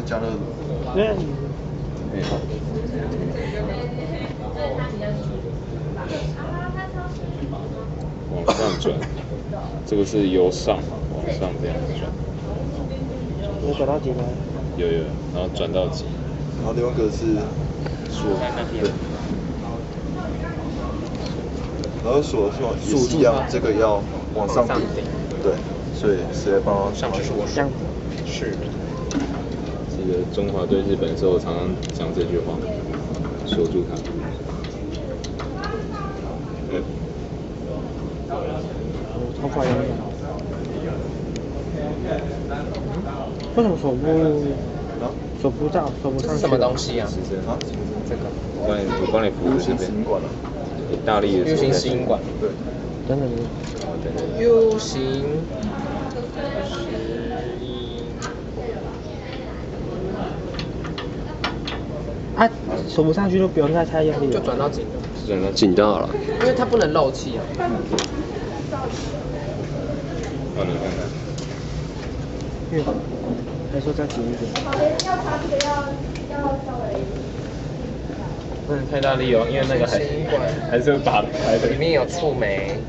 是加热炉。对，哎往上转，这个是由上往上这样转，有转到几吗？有有，然后转到几，然后另外一个是锁，对。然后锁是往也是一样，这个要往上顶，对，所以谁来帮我上去是我。这样是记得中华对日本的时候常常讲这句话，锁住它。嗯，我超快的。为什么手不啊手不到手不上去？这是什么东？西啊？是这样。啊？这个我帮你，我帮你扶 U 着这边型石。英管啊？你大力的时 U 型石英管对。等等，好等等。，U 型啊，手不上去就不用再太用力了。就转到紧的，转到紧到了，因为它不能漏气啊。哦，你看看。嗯，还说再紧一点。不能太大力哦，因为那个还石英管还是会拔开的里。面有触媒。